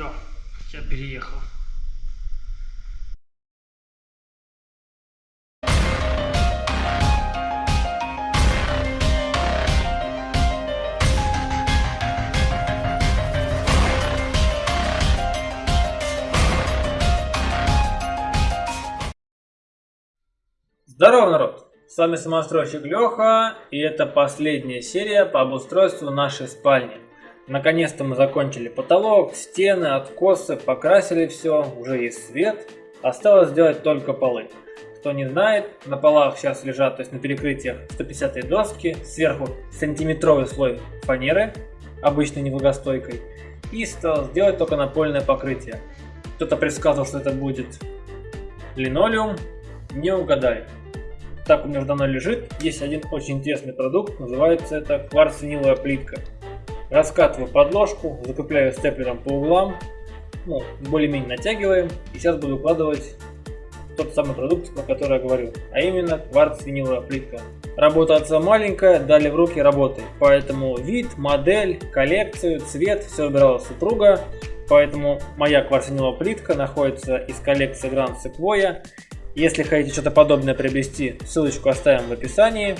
Все, я переехал. Здорово, народ! С вами самостройщик Леха, и это последняя серия по обустройству нашей спальни. Наконец-то мы закончили потолок, стены, откосы, покрасили все, уже есть свет. Осталось сделать только полы. Кто не знает, на полах сейчас лежат, то есть на перекрытиях 150 доски, сверху сантиметровый слой фанеры, обычной невлагостойкой, и стал сделать только напольное покрытие. Кто-то предсказывал, что это будет линолеум, не угадали. Так у меня давно лежит, есть один очень интересный продукт, называется это кварц-виниловая плитка. Раскатываю подложку, закрепляю степлером по углам, ну, более-менее натягиваем. И сейчас буду укладывать тот самый продукт, про который я говорю, а именно кварц-виниловая плитка. Работа отца маленькая, дали в руки работы, поэтому вид, модель, коллекцию, цвет, все выбирала супруга, поэтому моя кварц-виниловая плитка находится из коллекции Grand Sequoia. Если хотите что-то подобное приобрести, ссылочку оставим в описании.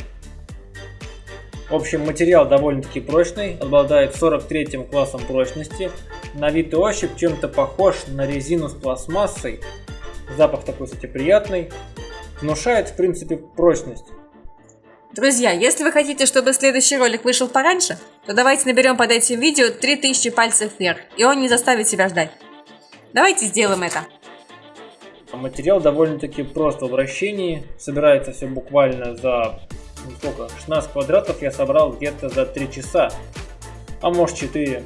В общем, материал довольно-таки прочный, обладает 43 классом прочности. На вид и ощупь чем-то похож на резину с пластмассой. Запах такой, кстати, приятный. Внушает, в принципе, прочность. Друзья, если вы хотите, чтобы следующий ролик вышел пораньше, то давайте наберем под этим видео 3000 пальцев вверх, и он не заставит себя ждать. Давайте сделаем это. Материал довольно-таки прост в обращении, собирается все буквально за ну, сколько, 16 квадратов я собрал где-то за 3 часа, а может 4.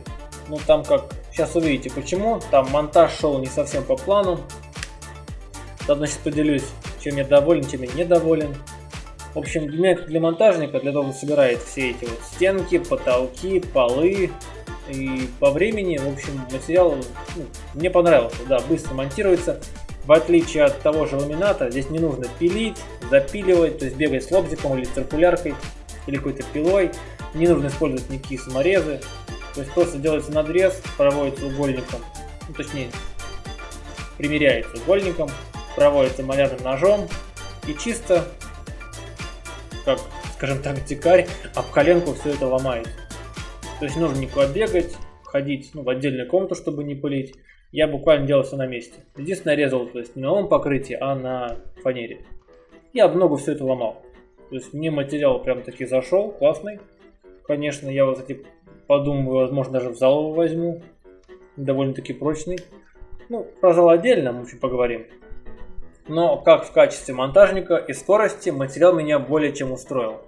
Ну там как, сейчас увидите почему, там монтаж шел не совсем по плану. Заодно сейчас поделюсь, чем я доволен, чем я недоволен. В общем, для для монтажника, для того, кто собирает все эти вот стенки, потолки, полы, и по времени, в общем, материал ну, мне понравился, да, быстро монтируется. В отличие от того же ламината, здесь не нужно пилить, запиливать, то есть бегать с лобзиком или циркуляркой, или какой-то пилой. Не нужно использовать никакие саморезы. То есть просто делается надрез, проводится угольником, ну, точнее, примеряется угольником, проводится малярным ножом и чисто, как, скажем так, дикарь, об коленку все это ломает. То есть нужно никуда бегать, ходить ну, в отдельную комнату, чтобы не пылить я буквально делал все на месте. Единственное, резал, то есть не на новом покрытии, а на фанере. Я много все это ломал. То есть мне материал прям таки зашел, классный. Конечно, я вот эти подумаю, возможно, даже в зал возьму. Довольно-таки прочный. Ну, про зал отдельно мы еще поговорим. Но как в качестве монтажника и скорости материал меня более чем устроил.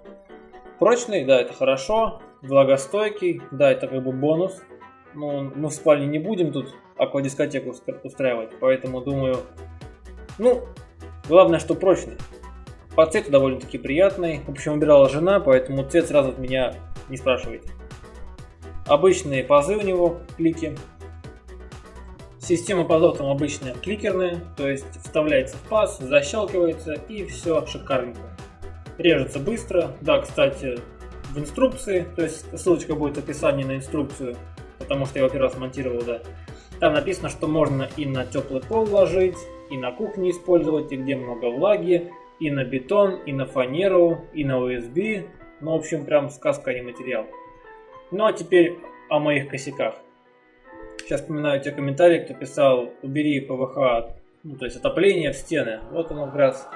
Прочный, да, это хорошо. Влагостойкий, да, это как бы бонус. Но мы в спальне не будем тут аквадискотеку устраивать. Поэтому думаю, ну, главное, что прочный. По цвету довольно-таки приятный. В общем, выбирала жена, поэтому цвет сразу от меня не спрашивайте. Обычные пазы у него, клики. Система пазов там обычная кликерная, то есть вставляется в паз, защелкивается и все шикарненько. Режется быстро. Да, кстати, в инструкции, то есть ссылочка будет в описании на инструкцию, потому что я его первый раз монтировал, да. Там написано, что можно и на теплый пол ложить, и на кухне использовать, и где много влаги, и на бетон, и на фанеру, и на USB. Ну, в общем, прям сказка, а не материал. Ну, а теперь о моих косяках. Сейчас вспоминаю те комментарии, кто писал, убери ПВХ, ну, то есть отопление в стены. Вот оно как раз.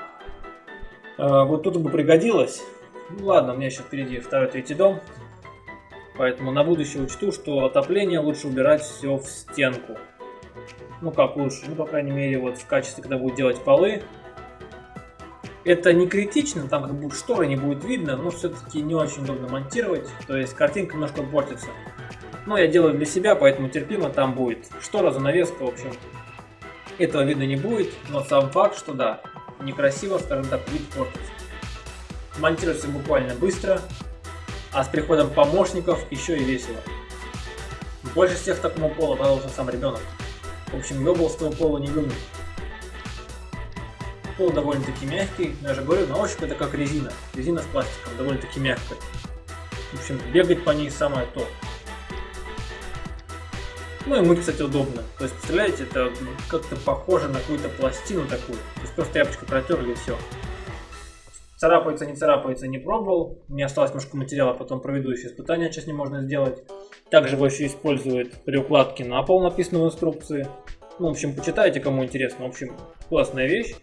Э, вот тут бы пригодилось. Ну ладно, у меня еще впереди второй, третий дом. Поэтому на будущее учту, что отопление лучше убирать все в стенку. Ну как лучше, ну по крайней мере вот в качестве, когда будет делать полы. Это не критично, там как будут шторы, не будет видно, но все-таки не очень удобно монтировать. То есть картинка немножко портится. Но я делаю для себя, поэтому терпимо там будет. Штора, занавеска, в общем. Этого видно не будет, но сам факт, что да, некрасиво, скажем так, вид портится. Монтируется буквально быстро, а с приходом помощников еще и весело. Больше всех такому полу радовался сам ребенок. В общем, с того пола не гумит. Пол довольно-таки мягкий, но я же говорю, на ощупь это как резина. Резина с пластиком, довольно-таки мягкая. В общем, бегать по ней самое то. Ну и мыть, кстати, удобно. То есть, представляете, это как-то похоже на какую-то пластину такую. То есть просто тряпочкой протерли и все. Царапается, не царапается, не пробовал. Мне осталось немножко материала, потом проведу еще испытания, что с ним можно сделать. Также его еще используют при укладке на пол, написано в инструкции. Ну, в общем, почитайте, кому интересно. В общем, классная вещь.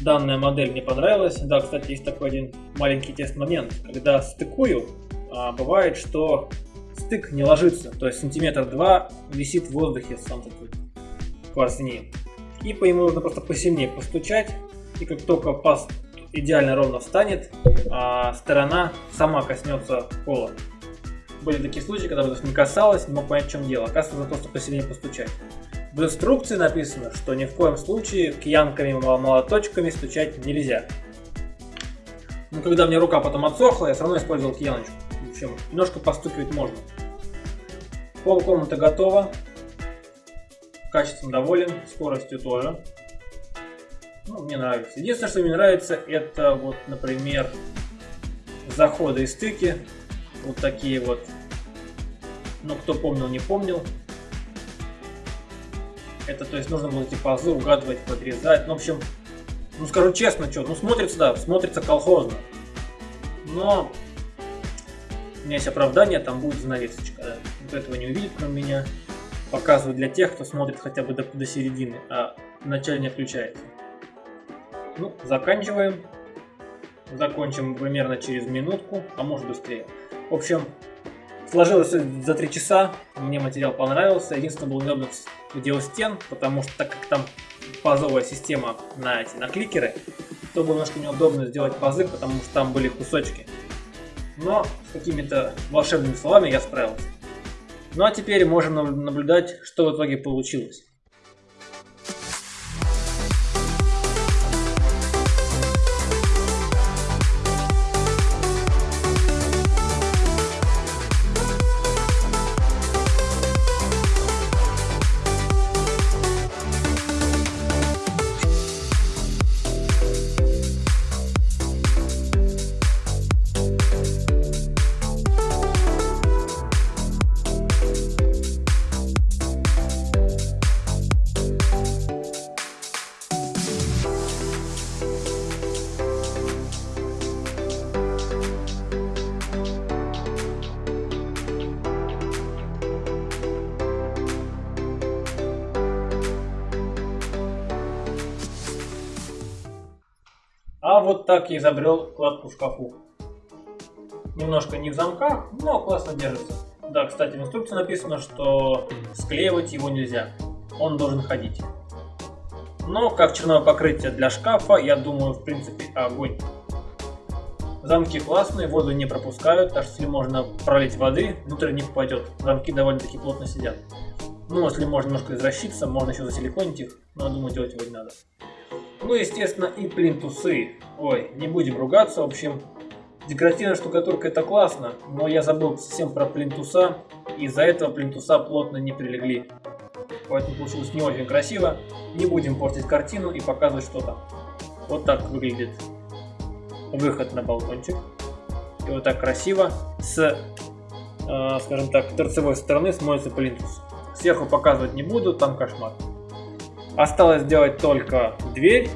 Данная модель мне понравилась. Да, кстати, есть такой один маленький тест-момент. Когда стыкую, а, бывает, что стык не ложится. То есть сантиметр два висит в воздухе сам такой кварцинин и по нему нужно просто посильнее постучать. И как только паз идеально ровно встанет, а сторона сама коснется пола. Были такие случаи, когда бы не касалось, не мог понять, в чем дело. Оказывается, нужно просто посильнее постучать. В инструкции написано, что ни в коем случае киянками молоточками стучать нельзя. Но когда мне рука потом отсохла, я все равно использовал кияночку. В общем, немножко постукивать можно. Пол комнаты готово. Качеством доволен, скоростью тоже. Ну, мне нравится. Единственное, что мне нравится, это вот, например, заходы и стыки. Вот такие вот. Ну, кто помнил, не помнил. Это, то есть, нужно было эти пазы угадывать, подрезать. Ну, в общем, ну, скажу честно, что, ну, смотрится, да, смотрится колхозно. Но у меня есть оправдание, там будет занавесочка. Да. Вот этого не увидит, кроме меня показываю для тех, кто смотрит хотя бы до, до середины, а вначале не включается. Ну, заканчиваем. Закончим примерно через минутку, а может быстрее. В общем, сложилось за 3 часа, мне материал понравился. Единственное, было неудобно в стен, потому что так как там пазовая система на эти на кликеры, то было немножко неудобно сделать пазы, потому что там были кусочки. Но с какими-то волшебными словами я справился. Ну а теперь можем наблюдать, что в итоге получилось. Вот так я изобрел кладку в шкафу. Немножко не в замках, но классно держится. Да, кстати, в инструкции написано, что склеивать его нельзя. Он должен ходить. Но как черное покрытие для шкафа, я думаю, в принципе, огонь. Замки классные, воду не пропускают, так что если можно пролить воды, внутрь не попадет. Замки довольно-таки плотно сидят. Ну, если можно немножко извращиться, можно еще засиликонить их, но думаю, делать его не надо. Ну, естественно, и плинтусы. Ой, не будем ругаться, в общем, декоративная штукатурка это классно, но я забыл совсем про плинтуса, и из-за этого плинтуса плотно не прилегли. Поэтому получилось не очень красиво. Не будем портить картину и показывать, что там. Вот так выглядит выход на балкончик. И вот так красиво с, э, скажем так, торцевой стороны смотрится плинтус. Сверху показывать не буду, там кошмар. Осталось сделать только дверь.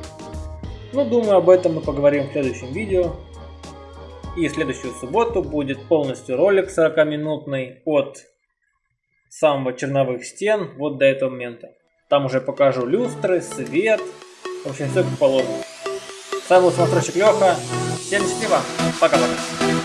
Ну, думаю, об этом мы поговорим в следующем видео. И следующую субботу будет полностью ролик 40-минутный от самого черновых стен вот до этого момента. Там уже покажу люстры, свет, в общем, все как положено. С вами был смотрщик Леха. Всем счастливо. Пока-пока.